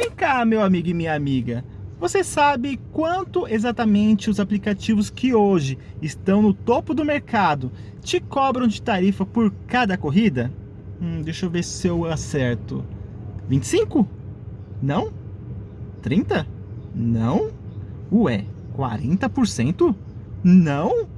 Vem cá, meu amigo e minha amiga. Você sabe quanto exatamente os aplicativos que hoje estão no topo do mercado te cobram de tarifa por cada corrida? Hum, deixa eu ver se eu acerto. 25? Não? 30? Não? Ué, 40%? Não?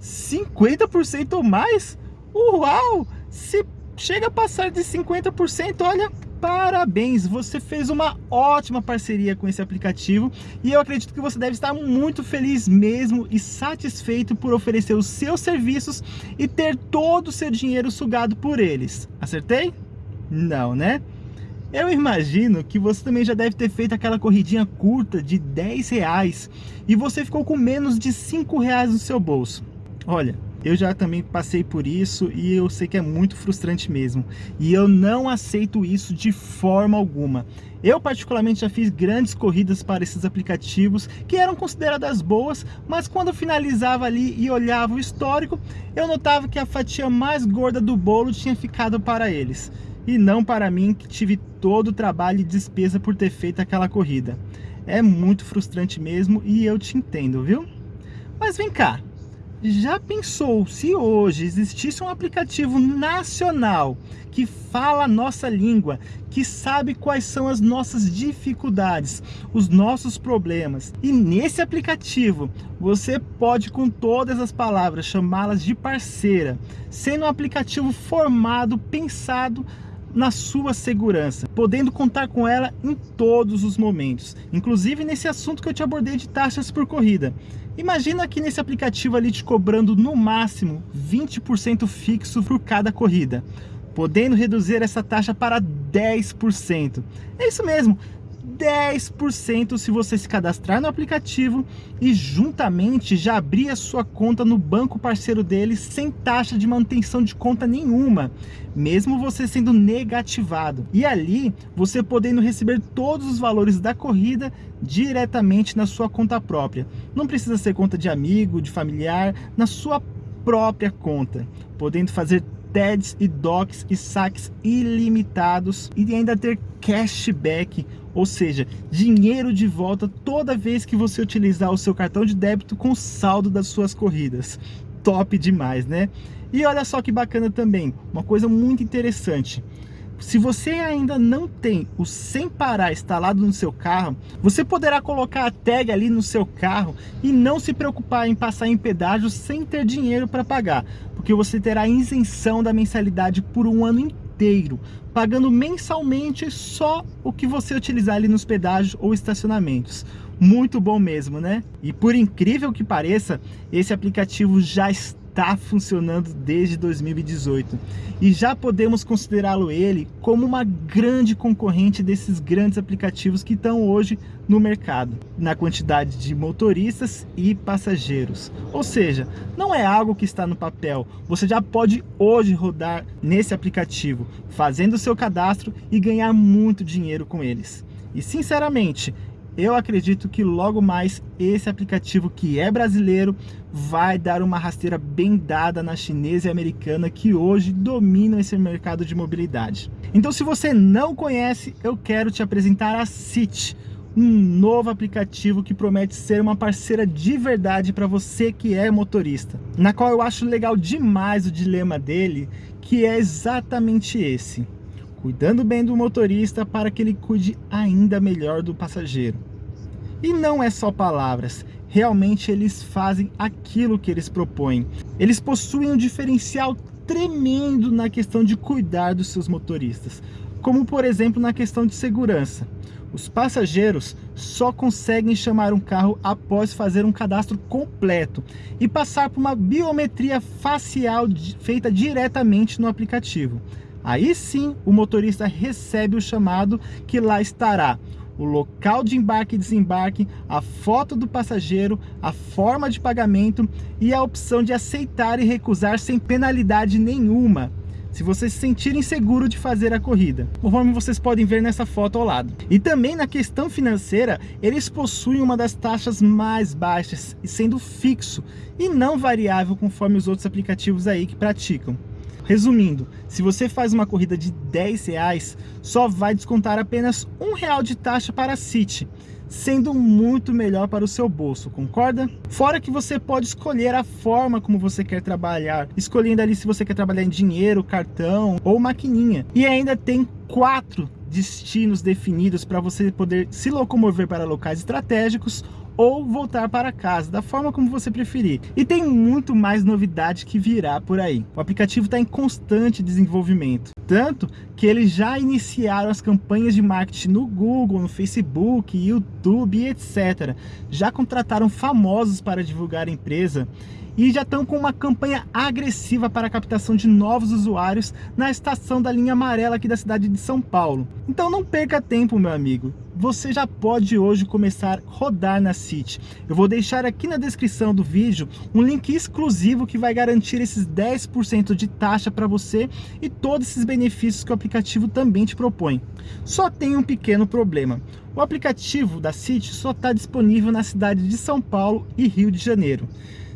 50% ou mais? Uau! Se chega a passar de 50%, olha, parabéns, você fez uma ótima parceria com esse aplicativo e eu acredito que você deve estar muito feliz mesmo e satisfeito por oferecer os seus serviços e ter todo o seu dinheiro sugado por eles. Acertei? Não, né? Eu imagino que você também já deve ter feito aquela corridinha curta de 10 reais e você ficou com menos de 5 reais no seu bolso. Olha, eu já também passei por isso e eu sei que é muito frustrante mesmo. E eu não aceito isso de forma alguma. Eu particularmente já fiz grandes corridas para esses aplicativos que eram consideradas boas, mas quando eu finalizava ali e olhava o histórico, eu notava que a fatia mais gorda do bolo tinha ficado para eles. E não para mim que tive todo o trabalho e despesa por ter feito aquela corrida. É muito frustrante mesmo e eu te entendo, viu? Mas vem cá, já pensou se hoje existisse um aplicativo nacional que fala a nossa língua, que sabe quais são as nossas dificuldades, os nossos problemas. E nesse aplicativo você pode com todas as palavras chamá-las de parceira, sendo um aplicativo formado, pensado na sua segurança, podendo contar com ela em todos os momentos, inclusive nesse assunto que eu te abordei de taxas por corrida. Imagina aqui nesse aplicativo ali te cobrando no máximo 20% fixo por cada corrida, podendo reduzir essa taxa para 10%. É isso mesmo, 10% se você se cadastrar no aplicativo e juntamente já abrir a sua conta no banco parceiro dele sem taxa de manutenção de conta nenhuma, mesmo você sendo negativado. E ali você podendo receber todos os valores da corrida diretamente na sua conta própria. Não precisa ser conta de amigo, de familiar, na sua própria conta, podendo fazer TEDs e DOCs e saques ilimitados e ainda ter cashback, ou seja, dinheiro de volta toda vez que você utilizar o seu cartão de débito com saldo das suas corridas. Top demais, né? E olha só que bacana também, uma coisa muito interessante. Se você ainda não tem o Sem Parar instalado no seu carro, você poderá colocar a tag ali no seu carro e não se preocupar em passar em pedágio sem ter dinheiro para pagar, porque você terá isenção da mensalidade por um ano inteiro, pagando mensalmente só o que você utilizar ali nos pedágios ou estacionamentos. Muito bom mesmo, né? E por incrível que pareça, esse aplicativo já está está funcionando desde 2018 e já podemos considerá-lo ele como uma grande concorrente desses grandes aplicativos que estão hoje no mercado, na quantidade de motoristas e passageiros. Ou seja, não é algo que está no papel, você já pode hoje rodar nesse aplicativo, fazendo o seu cadastro e ganhar muito dinheiro com eles. E sinceramente, eu acredito que logo mais esse aplicativo que é brasileiro vai dar uma rasteira bem dada na chinesa e americana que hoje dominam esse mercado de mobilidade. Então se você não conhece, eu quero te apresentar a City, um novo aplicativo que promete ser uma parceira de verdade para você que é motorista, na qual eu acho legal demais o dilema dele, que é exatamente esse cuidando bem do motorista para que ele cuide ainda melhor do passageiro. E não é só palavras, realmente eles fazem aquilo que eles propõem. Eles possuem um diferencial tremendo na questão de cuidar dos seus motoristas, como por exemplo na questão de segurança. Os passageiros só conseguem chamar um carro após fazer um cadastro completo e passar por uma biometria facial feita diretamente no aplicativo. Aí sim o motorista recebe o chamado que lá estará o local de embarque e desembarque, a foto do passageiro, a forma de pagamento e a opção de aceitar e recusar sem penalidade nenhuma, se você se sentir inseguro de fazer a corrida, conforme vocês podem ver nessa foto ao lado. E também na questão financeira, eles possuem uma das taxas mais baixas, sendo fixo e não variável conforme os outros aplicativos aí que praticam. Resumindo, se você faz uma corrida de 10 reais, só vai descontar apenas um real de taxa para a City, sendo muito melhor para o seu bolso, concorda? Fora que você pode escolher a forma como você quer trabalhar, escolhendo ali se você quer trabalhar em dinheiro, cartão ou maquininha. E ainda tem quatro destinos definidos para você poder se locomover para locais estratégicos ou voltar para casa, da forma como você preferir. E tem muito mais novidade que virá por aí. O aplicativo está em constante desenvolvimento, tanto que eles já iniciaram as campanhas de marketing no Google, no Facebook, YouTube, etc. Já contrataram famosos para divulgar a empresa e já estão com uma campanha agressiva para a captação de novos usuários na estação da linha amarela aqui da cidade de São Paulo. Então não perca tempo, meu amigo. Você já pode hoje começar a rodar na City. Eu vou deixar aqui na descrição do vídeo um link exclusivo que vai garantir esses 10% de taxa para você e todos esses benefícios que o aplicativo também te propõe. Só tem um pequeno problema. O aplicativo da City só está disponível na cidade de São Paulo e Rio de Janeiro.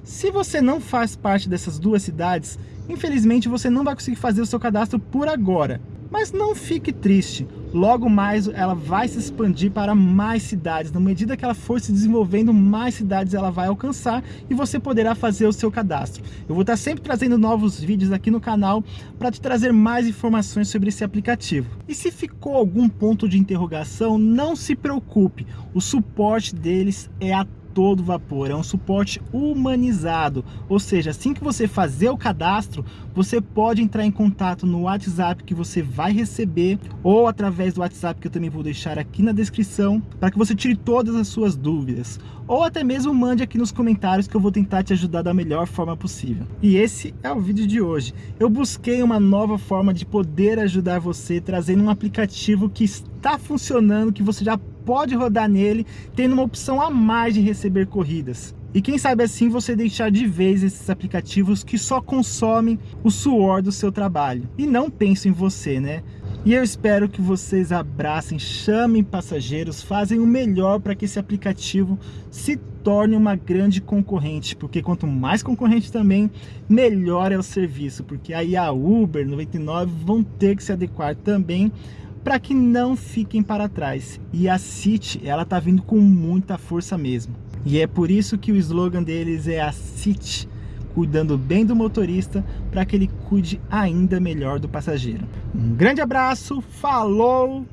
Se você não faz parte dessas duas cidades, infelizmente você não vai conseguir fazer o seu cadastro por agora. Mas não fique triste, logo mais ela vai se expandir para mais cidades, na medida que ela for se desenvolvendo, mais cidades ela vai alcançar e você poderá fazer o seu cadastro. Eu vou estar sempre trazendo novos vídeos aqui no canal para te trazer mais informações sobre esse aplicativo. E se ficou algum ponto de interrogação, não se preocupe, o suporte deles é a todo vapor, é um suporte humanizado, ou seja, assim que você fazer o cadastro, você pode entrar em contato no WhatsApp que você vai receber, ou através do WhatsApp que eu também vou deixar aqui na descrição, para que você tire todas as suas dúvidas, ou até mesmo mande aqui nos comentários que eu vou tentar te ajudar da melhor forma possível. E esse é o vídeo de hoje. Eu busquei uma nova forma de poder ajudar você, trazendo um aplicativo que está funcionando, que você já pode rodar nele, tendo uma opção a mais de receber corridas. E quem sabe assim você deixar de vez esses aplicativos que só consomem o suor do seu trabalho. E não penso em você, né? E eu espero que vocês abracem, chamem passageiros, fazem o melhor para que esse aplicativo se torne uma grande concorrente, porque quanto mais concorrente também, melhor é o serviço, porque aí a Uber 99 vão ter que se adequar também para que não fiquem para trás. E a City, ela tá vindo com muita força mesmo. E é por isso que o slogan deles é a City, cuidando bem do motorista para que ele cuide ainda melhor do passageiro. Um grande abraço, falou!